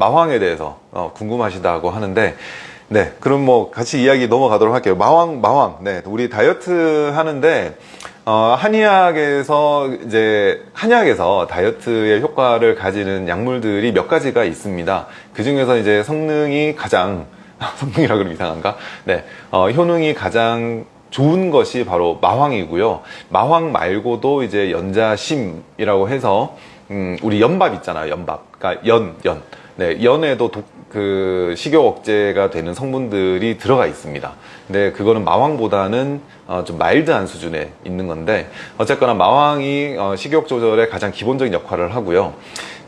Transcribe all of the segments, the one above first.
마황에 대해서 어, 궁금하시다고 하는데 네 그럼 뭐 같이 이야기 넘어가도록 할게요 마황 마황 네 우리 다이어트 하는데 어, 한의학에서 이제 한약에서 다이어트의 효과를 가지는 약물들이 몇 가지가 있습니다. 그 중에서 이제 성능이 가장 성능이라 그러면 이상한가? 네, 어, 효능이 가장 좋은 것이 바로 마황이고요. 마황 말고도 이제 연자심이라고 해서 음, 우리 연밥 있잖아요. 연밥. 그러니까 연, 연. 네, 연에도 독, 그 식욕 억제가 되는 성분들이 들어가 있습니다. 근데 그거는 마왕보다는 어, 좀 마일드한 수준에 있는 건데 어쨌거나 마왕이 어, 식욕 조절에 가장 기본적인 역할을 하고요.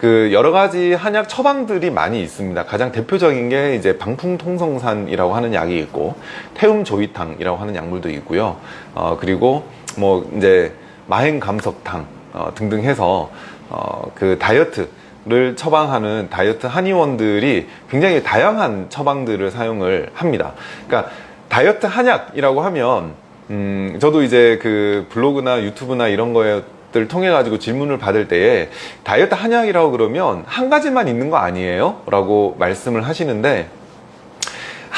그 여러 가지 한약 처방들이 많이 있습니다. 가장 대표적인 게 이제 방풍통성산이라고 하는 약이 있고 태움조이탕이라고 하는 약물도 있고요. 어, 그리고 뭐 이제 마행감석탕 어, 등등 해서 어, 그 다이어트 를 처방하는 다이어트 한의원들이 굉장히 다양한 처방들을 사용을 합니다. 그러니까 다이어트 한약이라고 하면 음, 저도 이제 그 블로그나 유튜브나 이런 거들 통해 가지고 질문을 받을 때에 다이어트 한약이라고 그러면 한 가지만 있는 거 아니에요? 라고 말씀을 하시는데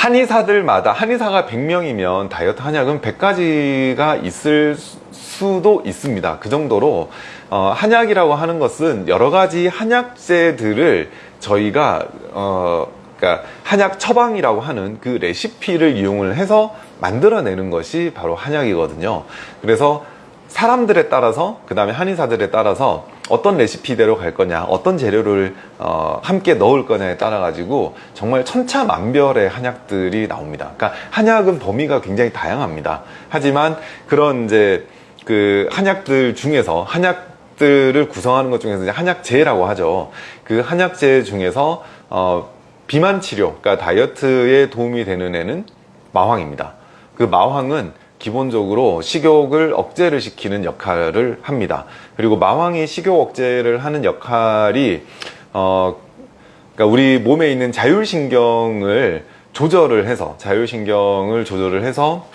한의사들마다 한의사가 100명이면 다이어트 한약은 100가지가 있을 수도 있습니다. 그 정도로 어, 한약이라고 하는 것은 여러 가지 한약재들을 저희가 어, 그러니까 한약 처방이라고 하는 그 레시피를 이용을 해서 만들어내는 것이 바로 한약이거든요. 그래서 사람들에 따라서 그 다음에 한의사들에 따라서 어떤 레시피대로 갈 거냐 어떤 재료를 어, 함께 넣을 거냐에 따라 가지고 정말 천차만별의 한약들이 나옵니다. 그러니까 한약은 범위가 굉장히 다양합니다. 하지만 그런 이제 그 한약들 중에서 한약 들을 구성하는 것 중에서 한약제라고 하죠. 그 한약제 중에서 어, 비만 치료 그러니까 다이어트에 도움이 되는 애는 마황입니다. 그 마황은 기본적으로 식욕을 억제를 시키는 역할을 합니다. 그리고 마왕이 식욕 억제를 하는 역할이 어, 그러니까 우리 몸에 있는 자율신경을 조절을 해서 자율신경을 조절을 해서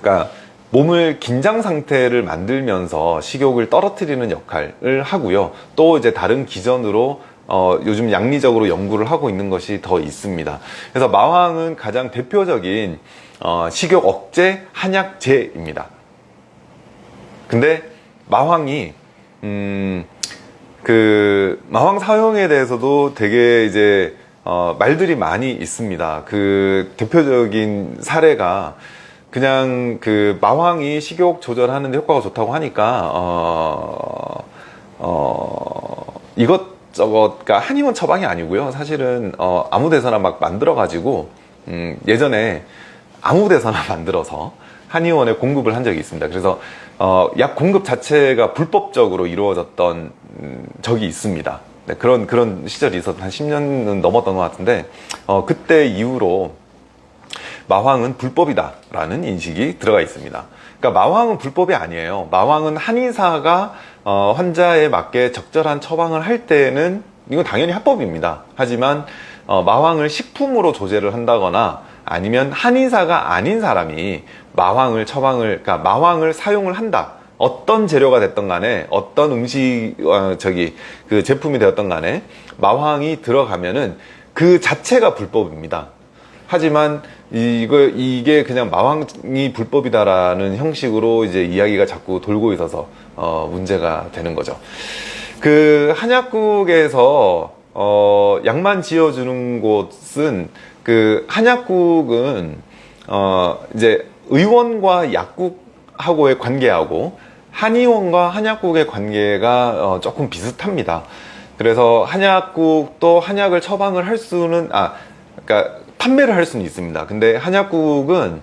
그러니까 몸을 긴장 상태를 만들면서 식욕을 떨어뜨리는 역할을 하고요. 또 이제 다른 기전으로 어, 요즘 양리적으로 연구를 하고 있는 것이 더 있습니다. 그래서 마왕은 가장 대표적인 어, 식욕 억제 한약제입니다. 근데 마황이 음, 그 마황 사용에 대해서도 되게 이제 어, 말들이 많이 있습니다. 그 대표적인 사례가 그냥 그 마황이 식욕 조절하는 데 효과가 좋다고 하니까 어, 어, 이것 저것 그러니까 한의원 처방이 아니고요. 사실은 어, 아무 데서나 막 만들어 가지고 음, 예전에 아무 데서나 만들어서 한의원에 공급을 한 적이 있습니다. 그래서 어, 약 공급 자체가 불법적으로 이루어졌던 음, 적이 있습니다. 네, 그런 그런 시절이 있었던 한 10년은 넘었던 것 같은데 어, 그때 이후로 마황은 불법이다라는 인식이 들어가 있습니다. 그러니까 마황은 불법이 아니에요. 마황은 한의사가 어, 환자에 맞게 적절한 처방을 할 때는 이건 당연히 합법입니다. 하지만 어, 마황을 식품으로 조제를 한다거나 아니면 한의사가 아닌 사람이 마황을 처방을 그러니까 마황을 사용을 한다 어떤 재료가 됐던 간에 어떤 음식 어, 저기 그 제품이 되었던 간에 마황이 들어가면은 그 자체가 불법입니다 하지만 이거 이게 그냥 마황이 불법이다라는 형식으로 이제 이야기가 자꾸 돌고 있어서 어 문제가 되는 거죠 그 한약국에서 어 약만 지어주는 곳은 그 한약국은 어 이제 의원과 약국하고의 관계하고 한의원과 한약국의 관계가 어 조금 비슷합니다. 그래서 한약국도 한약을 처방을 할 수는 아 그러니까 판매를 할 수는 있습니다. 근데 한약국은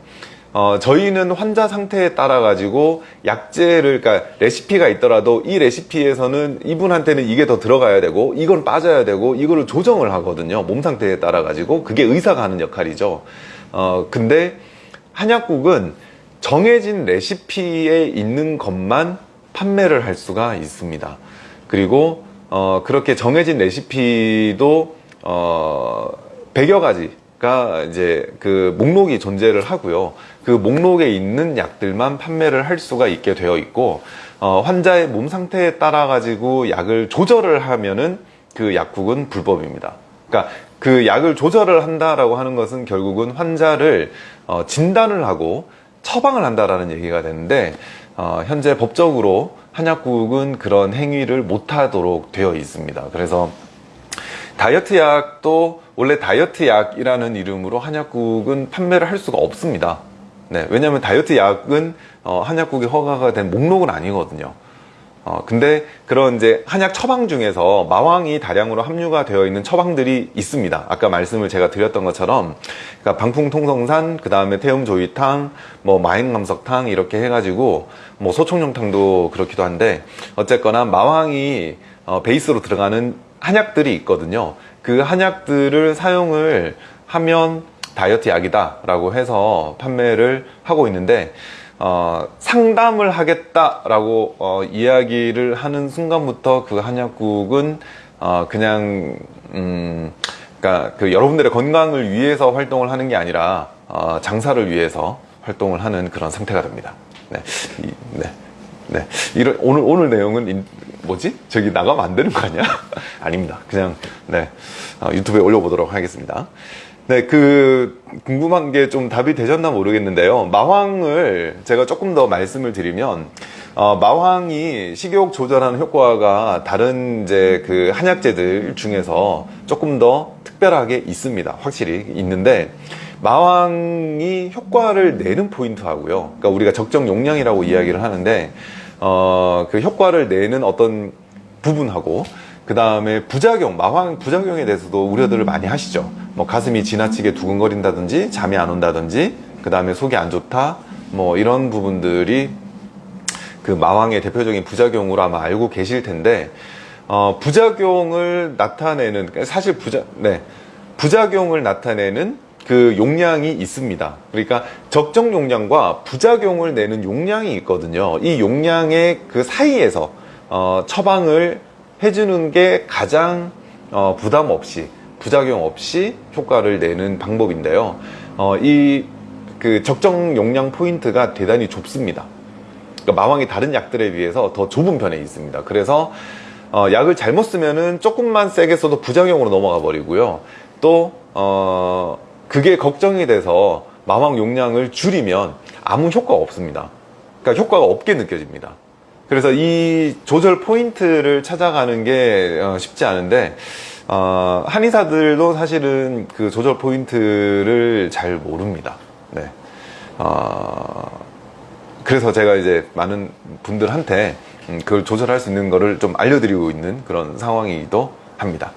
어, 저희는 환자 상태에 따라 가지고 약재를 그러니까 레시피가 있더라도 이 레시피에서는 이분한테는 이게 더 들어가야 되고 이건 빠져야 되고 이거를 조정을 하거든요. 몸 상태에 따라 가지고. 그게 의사가 하는 역할이죠. 어, 근데 한약국은 정해진 레시피에 있는 것만 판매를 할 수가 있습니다. 그리고 어, 그렇게 정해진 레시피도 어, 100여 가지 가 이제 그 목록이 존재를 하고요. 그 목록에 있는 약들만 판매를 할 수가 있게 되어 있고 어, 환자의 몸 상태에 따라 가지고 약을 조절을 하면은 그 약국은 불법입니다. 그러니까 그 약을 조절을 한다라고 하는 것은 결국은 환자를 어, 진단을 하고 처방을 한다라는 얘기가 되는데 어, 현재 법적으로 한약국은 그런 행위를 못하도록 되어 있습니다. 그래서 다이어트 약도 원래 다이어트 약이라는 이름으로 한약국은 판매를 할 수가 없습니다. 네, 왜냐하면 다이어트 약은 어, 한약국에 허가가 된 목록은 아니거든요. 어, 근데 그런 이제 한약 처방 중에서 마왕이 다량으로 함유가 되어 있는 처방들이 있습니다. 아까 말씀을 제가 드렸던 것처럼, 그러니까 방풍통성산, 그 다음에 태음조이탕, 뭐 마행감석탕 이렇게 해가지고 뭐 소총용탕도 그렇기도 한데 어쨌거나 마왕이 어, 베이스로 들어가는 한약들이 있거든요. 그 한약들을 사용을 하면 다이어트 약이다 라고 해서 판매를 하고 있는데 어, 상담을 하겠다라고 어, 이야기를 하는 순간부터 그 한약국은 어, 그냥 음, 그러니까 그 여러분들의 건강을 위해서 활동을 하는 게 아니라 어, 장사를 위해서 활동을 하는 그런 상태가 됩니다. 네, 이, 네, 네. 이런 오늘 오늘 내용은 인- 뭐지? 저기 나가면 안 되는 거 아니야? 아닙니다. 그냥 네 어, 유튜브에 올려보도록 하겠습니다. 네, 그 궁금한 게 좀 답이 되셨나 모르겠는데요. 마황을 제가 조금 더 말씀을 드리면 어, 마황이 식욕 조절하는 효과가 다른 이제 그 한약재들 중에서 조금 더 특별하게 있습니다. 확실히 있는데 마왕이 효과를 내는 포인트하고요. 그러니까 우리가 적정 용량이라고 이야기를 하는데 어, 그 효과를 내는 어떤 부분하고 그 다음에 부작용, 마황 부작용에 대해서도 우려들을 많이 하시죠. 뭐 가슴이 지나치게 두근거린다든지 잠이 안 온다든지 그 다음에 속이 안 좋다 뭐 이런 부분들이 그 마왕의 대표적인 부작용으로 아마 알고 계실 텐데 어, 부작용을 나타내는 사실 부자 네 부작용을 나타내는 그 용량이 있습니다. 그러니까 적정 용량과 부작용을 내는 용량이 있거든요. 이 용량의 그 사이에서 어, 처방을 해주는 게 가장 어, 부담 없이 부작용 없이 효과를 내는 방법인데요. 어, 이그 적정 용량 포인트가 대단히 좁습니다. 그러니까 마왕이 다른 약들에 비해서 더 좁은 편에 있습니다. 그래서 어, 약을 잘못 쓰면은 조금만 세게 써도 부작용으로 넘어가 버리고요. 또 어, 그게 걱정이 돼서 마왕 용량을 줄이면 아무 효과가 없습니다. 그러니까 효과가 없게 느껴집니다. 그래서 이 조절 포인트를 찾아가는 게 어, 쉽지 않은데 어, 한의사들도 사실은 그 조절 포인트를 잘 모릅니다. 네. 어, 그래서 제가 이제 많은 분들한테 음, 그걸 조절할 수 있는 거를 좀 알려드리고 있는 그런 상황이기도 합니다.